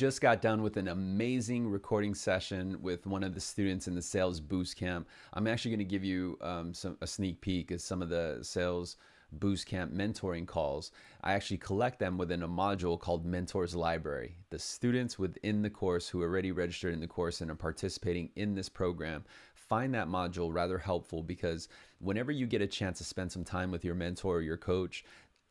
just got done with an amazing recording session with one of the students in the sales boost camp. I'm actually going to give you um, some a sneak peek at some of the sales boost camp mentoring calls. I actually collect them within a module called Mentors Library. The students within the course who are already registered in the course and are participating in this program find that module rather helpful because whenever you get a chance to spend some time with your mentor or your coach,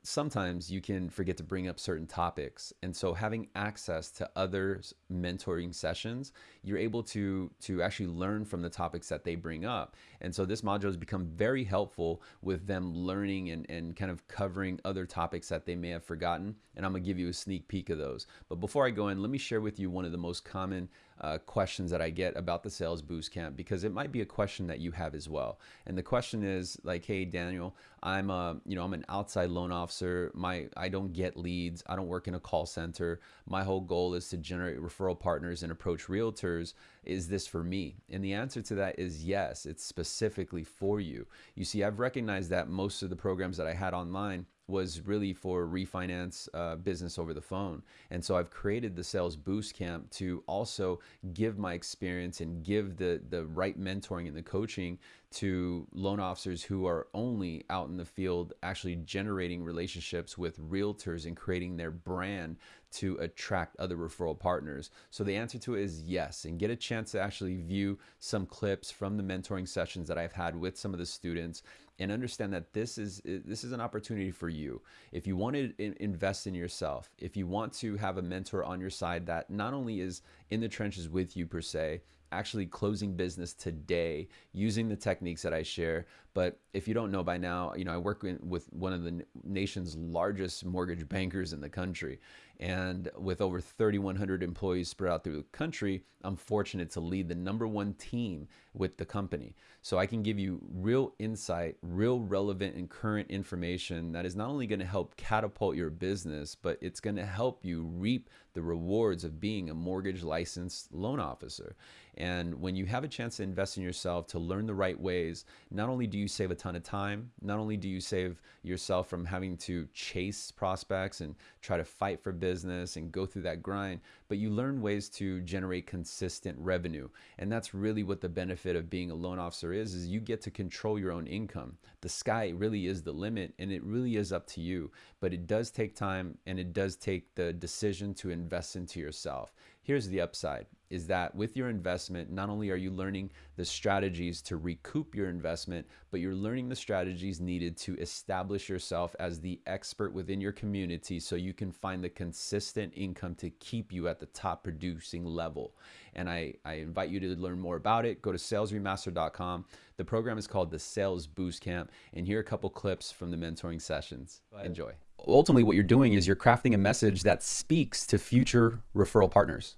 sometimes you can forget to bring up certain topics. And so having access to other mentoring sessions you're able to to actually learn from the topics that they bring up. And so this module has become very helpful with them learning and, and kind of covering other topics that they may have forgotten. And i'm to give you a sneak peek of those. But before i go in let me share with you one of the most common uh, questions that I get about the Sales Boost Camp because it might be a question that you have as well. And the question is like, hey Daniel, I'm a you know I'm an outside loan officer. My I don't get leads. I don't work in a call center. My whole goal is to generate referral partners and approach realtors. Is this for me? And the answer to that is yes. It's specifically for you. You see, I've recognized that most of the programs that I had online was really for refinance uh, business over the phone. And so I've created the Sales Boost Camp to also give my experience and give the, the right mentoring and the coaching to loan officers who are only out in the field actually generating relationships with realtors and creating their brand to attract other referral partners? So the answer to it is yes, and get a chance to actually view some clips from the mentoring sessions that I've had with some of the students and understand that this is this is an opportunity for you. If you want to invest in yourself, if you want to have a mentor on your side that not only is in the trenches with you per se, actually closing business today using the techniques that I share. But if you don't know by now, you know, I work in, with one of the nation's largest mortgage bankers in the country. And with over 3,100 employees spread out through the country, I'm fortunate to lead the number one team with the company. So I can give you real insight, real relevant and current information that is not only going to help catapult your business, but it's going to help you reap the rewards of being a mortgage licensed loan officer. And when you have a chance to invest in yourself, to learn the right ways, not only do you save a ton of time, not only do you save yourself from having to chase prospects and try to fight for business and go through that grind, but you learn ways to generate consistent revenue. And that's really what the benefit of being a loan officer is, is you get to control your own income. The sky really is the limit and it really is up to you, but it does take time and it does take the decision to invest into yourself. Here's the upside is that with your investment, not only are you learning the strategies to recoup your investment, but you're learning the strategies needed to establish yourself as the expert within your community so you can find the consistent income to keep you at the top producing level. And I, I invite you to learn more about it. Go to salesremastered.com. The program is called the Sales Boost Camp. And here are a couple clips from the mentoring sessions. Enjoy ultimately what you're doing is you're crafting a message that speaks to future referral partners.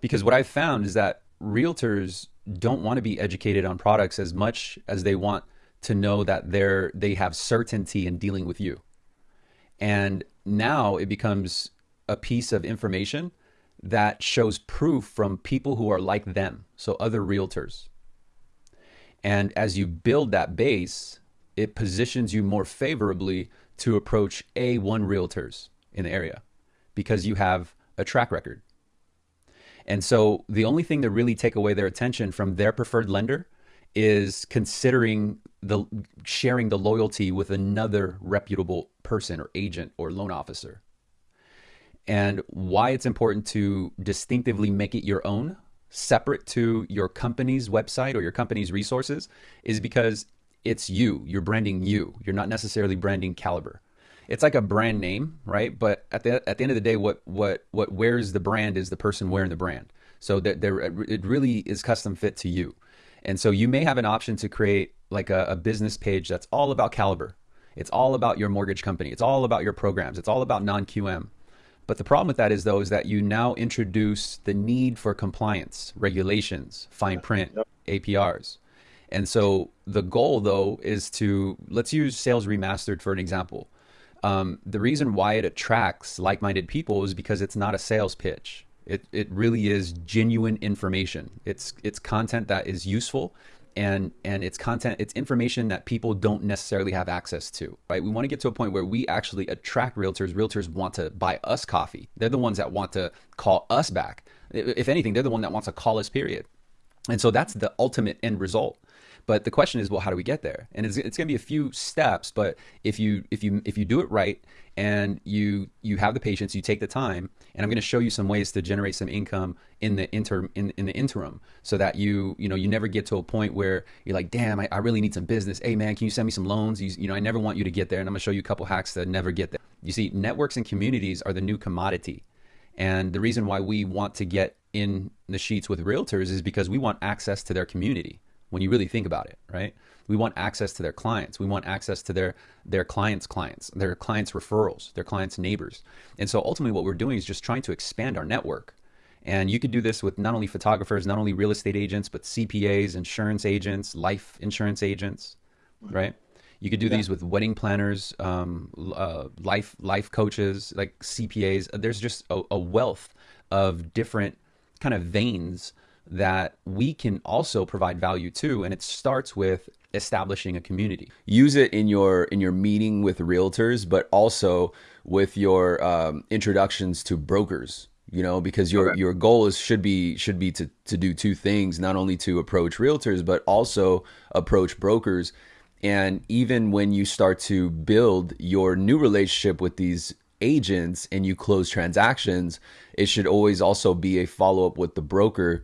Because what I've found is that realtors don't want to be educated on products as much as they want to know that they're they have certainty in dealing with you. And now it becomes a piece of information that shows proof from people who are like them, so other realtors. And as you build that base, it positions you more favorably to approach A1 realtors in the area because you have a track record. And so the only thing to really take away their attention from their preferred lender is considering the sharing the loyalty with another reputable person or agent or loan officer. And why it's important to distinctively make it your own, separate to your company's website or your company's resources, is because it's you. You're branding you. You're not necessarily branding Caliber. It's like a brand name, right? But at the at the end of the day, what what what wears the brand is the person wearing the brand. So that there, it really is custom fit to you. And so you may have an option to create like a, a business page that's all about Caliber. It's all about your mortgage company. It's all about your programs. It's all about non-QM. But the problem with that is though is that you now introduce the need for compliance, regulations, fine print. APRs. And so the goal, though, is to let's use Sales Remastered for an example. Um, the reason why it attracts like minded people is because it's not a sales pitch. It, it really is genuine information. It's, it's content that is useful and and it's content it's information that people don't necessarily have access to right we want to get to a point where we actually attract realtors realtors want to buy us coffee they're the ones that want to call us back if anything they're the one that wants to call us period and so that's the ultimate end result but the question is, well, how do we get there? And it's, it's going to be a few steps, but if you if you if you do it right and you you have the patience, you take the time, and I'm going to show you some ways to generate some income in the inter in, in the interim, so that you you know you never get to a point where you're like, damn, I, I really need some business. Hey man, can you send me some loans? You, you know, I never want you to get there, and I'm going to show you a couple hacks to never get there. You see, networks and communities are the new commodity. And the reason why we want to get in the sheets with realtors is because we want access to their community when you really think about it, right? We want access to their clients. We want access to their their clients' clients, their clients' referrals, their clients' neighbors. And so ultimately what we're doing is just trying to expand our network. And you could do this with not only photographers, not only real estate agents, but CPAs, insurance agents, life insurance agents, right? You could do yeah. these with wedding planners, um, uh, life life coaches, like CPAs. There's just a, a wealth of different kind of veins that we can also provide value to and it starts with establishing a community use it in your in your meeting with realtors but also with your um, introductions to brokers you know because your okay. your goal is should be should be to to do two things not only to approach realtors but also approach brokers and even when you start to build your new relationship with these agents and you close transactions it should always also be a follow up with the broker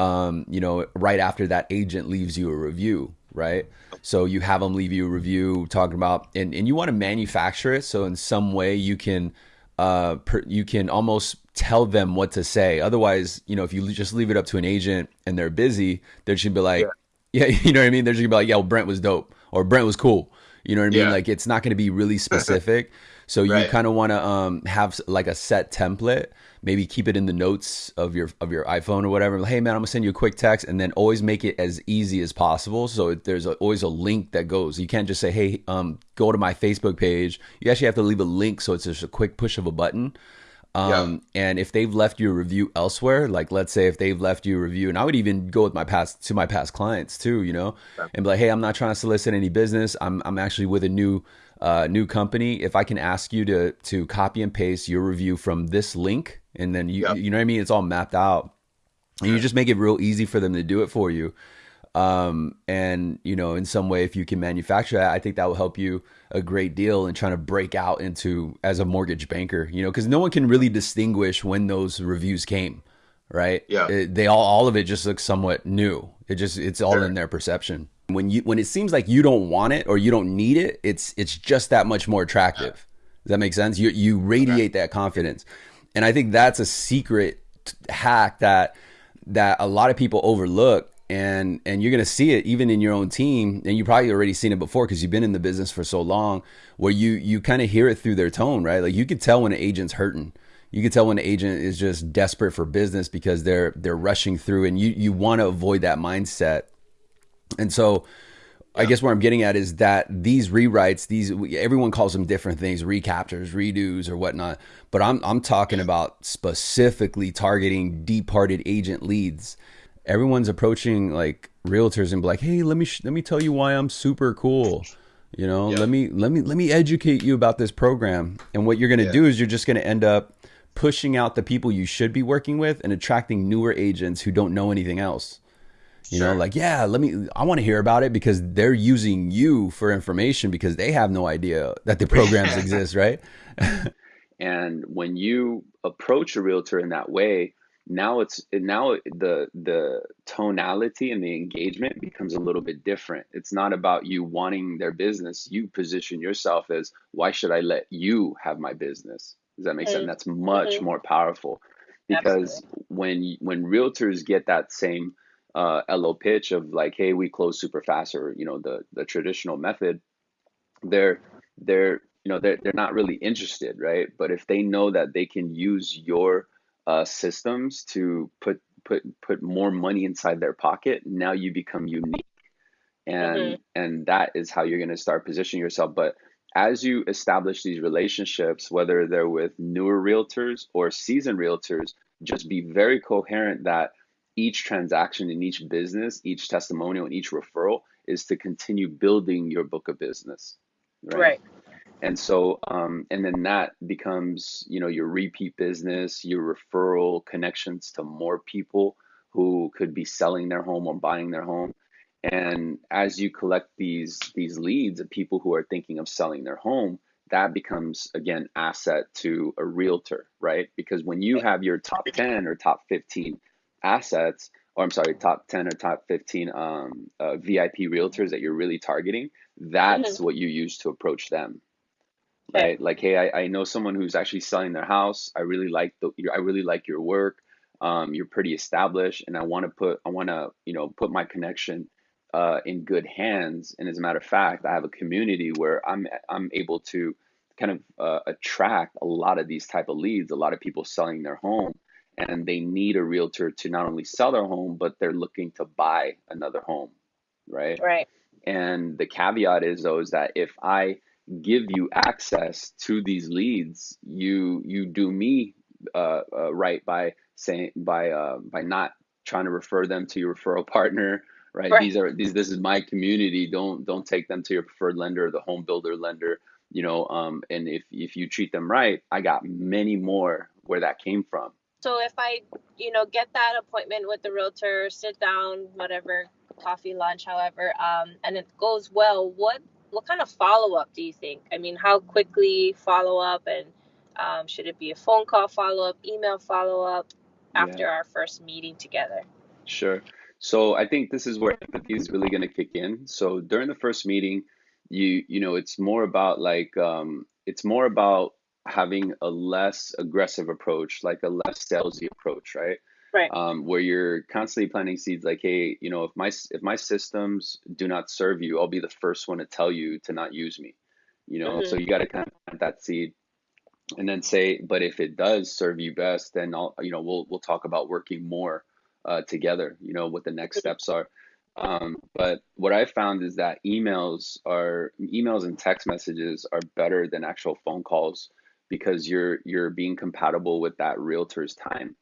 um, you know, right after that agent leaves you a review, right? So you have them leave you a review talking about, and, and you want to manufacture it. So in some way you can, uh, per, you can almost tell them what to say. Otherwise, you know, if you just leave it up to an agent and they're busy, they're just gonna be like, yeah, yeah you know what I mean? They're just gonna be like, yeah, well, Brent was dope or Brent was cool. You know what I mean? Yeah. Like it's not going to be really specific. So you kind of want to um, have like a set template maybe keep it in the notes of your of your iPhone or whatever. Hey man, I'm gonna send you a quick text, and then always make it as easy as possible. So there's a, always a link that goes. You can't just say, hey, um, go to my Facebook page. You actually have to leave a link, so it's just a quick push of a button. Um, yeah. and if they've left you a review elsewhere, like let's say if they've left you a review, and I would even go with my past to my past clients too, you know, yeah. and be like, hey, I'm not trying to solicit any business. I'm I'm actually with a new uh, new company. If I can ask you to to copy and paste your review from this link and then you yep. you know what I mean. It's all mapped out, and you just make it real easy for them to do it for you. Um, and you know, in some way, if you can manufacture that, I think that will help you a great deal in trying to break out into as a mortgage banker. You know, because no one can really distinguish when those reviews came, right? Yeah, it, they all all of it just looks somewhat new. It just it's all sure. in their perception. When you when it seems like you don't want it or you don't need it, it's it's just that much more attractive. Does that make sense? You you radiate okay. that confidence and I think that's a secret hack that that a lot of people overlook and and you're going to see it even in your own team and you probably already seen it before because you've been in the business for so long where you you kind of hear it through their tone right like you could tell when an agent's hurting you could tell when an agent is just desperate for business because they're they're rushing through and you you want to avoid that mindset and so I guess where I'm getting at is that these rewrites, these everyone calls them different things, recaptures, redos, or whatnot. But I'm I'm talking about specifically targeting departed agent leads. Everyone's approaching like realtors and be like, "Hey, let me let me tell you why I'm super cool." You know, yeah. let me let me let me educate you about this program. And what you're going to yeah. do is you're just going to end up pushing out the people you should be working with and attracting newer agents who don't know anything else. You sure. know, like, yeah, let me, I want to hear about it because they're using you for information because they have no idea that the programs exist, right? and when you approach a realtor in that way, now it's now the the tonality and the engagement becomes a little bit different. It's not about you wanting their business. You position yourself as why should I let you have my business? Does that make sense? That's much mm-hmm. more powerful because Absolutely. when when realtors get that same uh, LO pitch of like, hey, we close super fast, or you know, the the traditional method, they're they're you know they're they're not really interested, right? But if they know that they can use your uh, systems to put put put more money inside their pocket, now you become unique, and mm-hmm. and that is how you're going to start positioning yourself. But as you establish these relationships, whether they're with newer realtors or seasoned realtors, just be very coherent that each transaction in each business, each testimonial, and each referral is to continue building your book of business, right? Right. And so, um, and then that becomes, you know, your repeat business, your referral connections to more people who could be selling their home or buying their home. And as you collect these these leads of people who are thinking of selling their home, that becomes again asset to a realtor, right? Because when you have your top 10 or top 15 assets, or I'm sorry, top 10 or top 15 um, uh, VIP realtors that you're really targeting, that's hmm what you use to approach them, Okay. right? Like, hey, I, I know someone who's actually selling their house. I really like the, I really like your work. Um, you're pretty established, and I want to put, I want to, you know, put my connection uh, in good hands. And as a matter of fact, I have a community where I'm, I'm able to kind of uh, attract a lot of these type of leads. A lot of people selling their home, and they need a realtor to not only sell their home, but they're looking to buy another home, right? Right. And the caveat is though is that if I give you access to these leads, you you do me uh, uh, right by saying by uh, by not trying to refer them to your referral partner, right? Right. These are these this is my community. Don't don't take them to your preferred lender, the home builder lender, you know. Um, and if if you treat them right, I got many more where that came from. So if I, you know, get that appointment with the realtor, sit down, whatever, coffee, lunch, however, um, and it goes well, what what kind of follow up do you think? I mean, how quickly follow up, and um, should it be a phone call follow up, email follow up Yeah. after our first meeting together? Sure. So I think this is where empathy is really going to kick in. So during the first meeting, you you know, it's more about like um, it's more about having a less aggressive approach, like a less salesy approach, right? Right. Um, where you're constantly planting seeds, like, hey, you know, if my if my systems do not serve you, I'll be the first one to tell you to not use me. You know, so hmm you got to kind of plant that seed and then say, but if it does serve you best, then I'll, you know, we'll we'll talk about working more uh, together. You know, what the next steps are. Um, but what I found is that emails are emails and text messages are better than actual phone calls because you're you're being compatible with that realtor's time.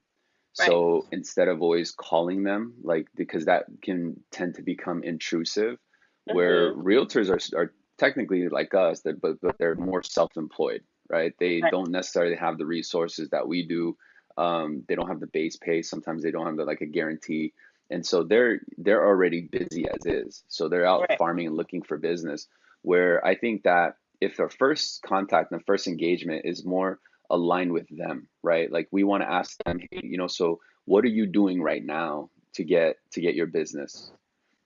Right. So instead of always calling them, like because that can tend to become intrusive, where hmm realtors are are technically like us, that but but they're more self-employed, right? They Right. don't necessarily have the resources that we do. Um, they don't have the base pay. Sometimes they don't have the, like a guarantee, and so they're they're already busy as is. So they're out Right. farming and looking for business. Where I think that if their first contact and the first engagement is more aligned with them, right? Like we want to ask them, hey, you know, so what are you doing right now to get to get your business?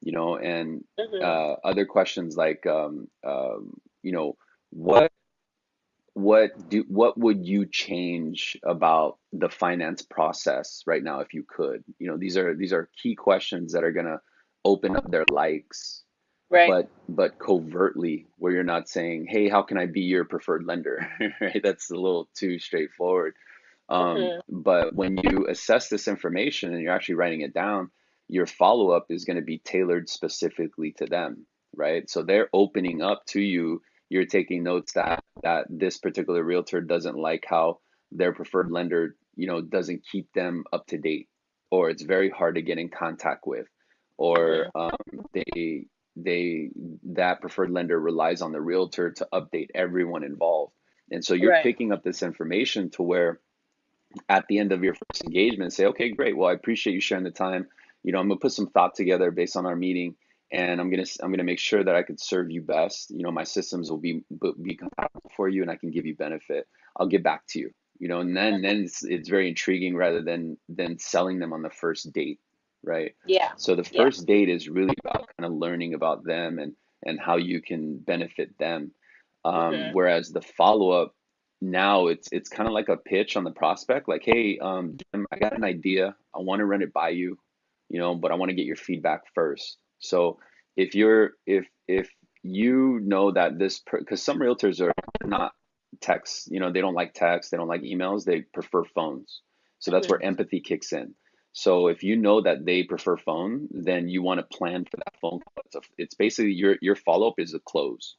You know, and hmm uh, other questions like, um, um, you know, what what do what would you change about the finance process right now if you could? You know, these are these are key questions that are gonna open up their likes Right. but but covertly where you're not saying, "Hey, how can I be your preferred lender?" Right? That's a little too straightforward. Um, hmm but when you assess this information and you're actually writing it down, your follow-up is going to be tailored specifically to them, right? So they're opening up to you. You're taking notes that that this particular realtor doesn't like how their preferred lender, you know, doesn't keep them up to date, or it's very hard to get in contact with, or hmm um, they they that preferred lender relies on the realtor to update everyone involved. And so you're Right. picking up this information to where at the end of your first engagement say, okay, great. Well, I appreciate you sharing the time. You know, I'm gonna put some thought together based on our meeting, and I'm gonna I'm gonna make sure that I could serve you best. You know, my systems will be be compatible for you, and I can give you benefit. I'll get back to you. You know, and then then it's it's very intriguing rather than than selling them on the first date, right? Yeah. So the Yeah. first date is really about kind of learning about them and and how you can benefit them. Um, hmm whereas the follow up now it's it's kind of like a pitch on the prospect, like, hey, um, Jim, I got an idea. I want to run it by you, you know, but I want to get your feedback first. So if you're if if you know that this because some realtors are not text, you know, they don't like text, they don't like emails, they prefer phones. So that's hmm where empathy kicks in. So if you know that they prefer phone, then you want to plan for that phone call. It's, a, it's basically your your follow up is a close.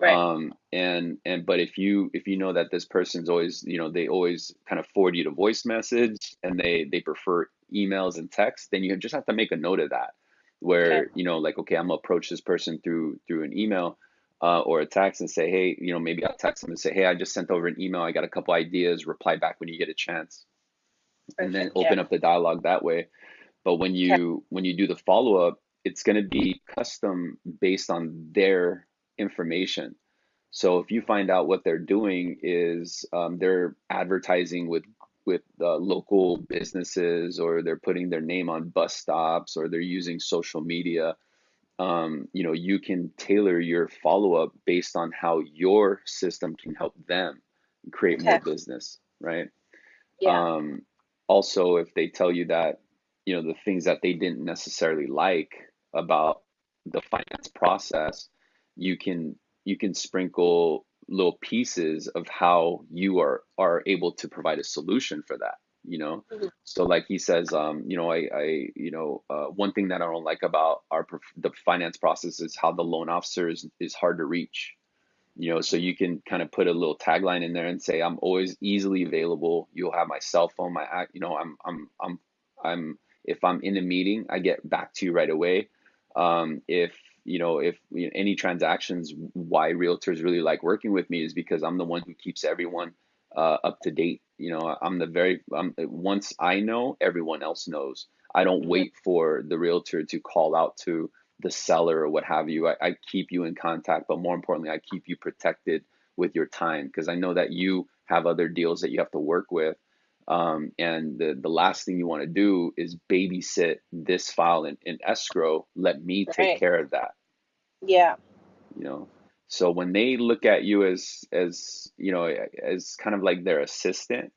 Right. Um, and and but if you if you know that this person's always you know they always kind of forward you to voice message and they they prefer emails and texts, then you just have to make a note of that. Where you know, like, okay, I'm gonna approach this person through through an email uh, or a text and say, hey, you know, maybe I'll text them and say, hey, I just sent over an email. I got a couple ideas. Reply back when you get a chance, and then open Yeah. up the dialogue that way. But when Okay. you when you do the follow up, it's gonna be custom based on their information. So if you find out what they're doing is um, they're advertising with with uh, local businesses, or they're putting their name on bus stops, or they're using social media, um, you know, you can tailor your follow up based on how your system can help them create more business, right? Yeah. Um, also, if they tell you that, you know, the things that they didn't necessarily like about the finance process, you can you can sprinkle little pieces of how you are are able to provide a solution for that, you know? Mhm. So like he says, um, you know, I, I, you know, uh, one thing that I don't like about our the finance process is how the loan officer is, is hard to reach you know so you can kind of put a little tagline in there and say i'm always easily available. You'll have my cell phone my you know i'm i'm i'm i'm if i'm in a meeting i get back to you right away. Um, if you know if you know, any transactions why realtors really like working with me is because i'm the one who keeps everyone uh, up to date. You know i'm the very I'm, once i know everyone else knows. I don't wait for the realtor to call out to the seller or what have you. I, I keep you in contact, but more importantly, I keep you protected with your time because I know that you have other deals that you have to work with. Um, and the, the last thing you want to do is babysit this file in, in escrow. Let me take Right. care of that, Yeah. you know. So when they look at you as as you know as kind of like their assistant,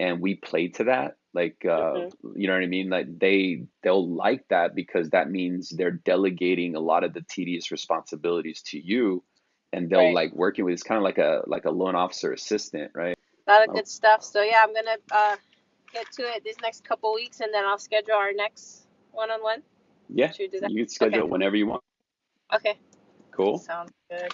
and we play to that like uh Mhm. you know what i mean like they they'll like that because that means they're delegating a lot of the tedious responsibilities to you and they'll Right. like working with it's kind of like a like a loan officer assistant right A lot of Oh, good stuff. So yeah, I'm gonna uh get to it these next couple weeks, and then I'll schedule our next one-on-one. yeah Should we do that? you can schedule Okay. it whenever you want Okay. cool Sounds good.